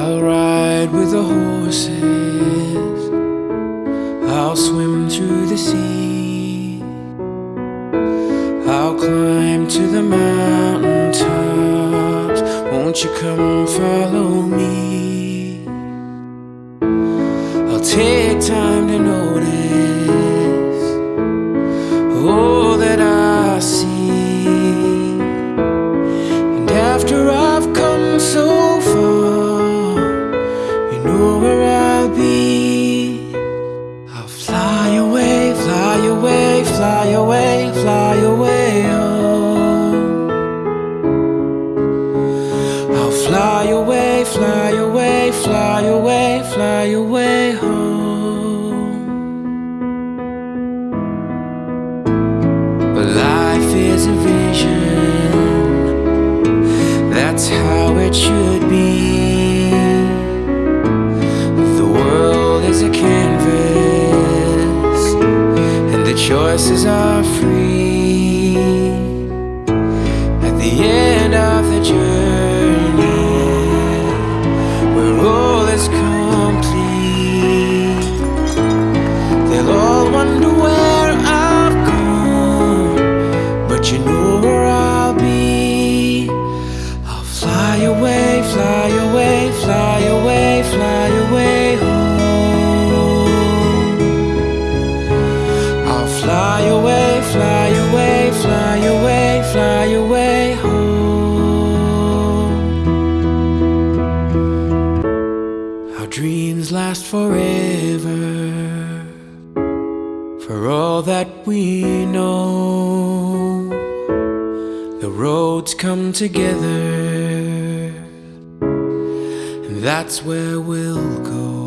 I'll ride with the horses. I'll swim through the sea. I'll climb to the mountain tops. Won't you come follow me? I'll take time know where I'll be. I'll fly away, fly away, fly away, fly away home. I'll fly away, fly away, fly away, fly away home. But life is a vision, that's how it should choices are free. At the end of the journey, where all is complete, they'll all wonder where I've gone, but you know dreams last forever. For all that we know, the roads come together, and that's where we'll go.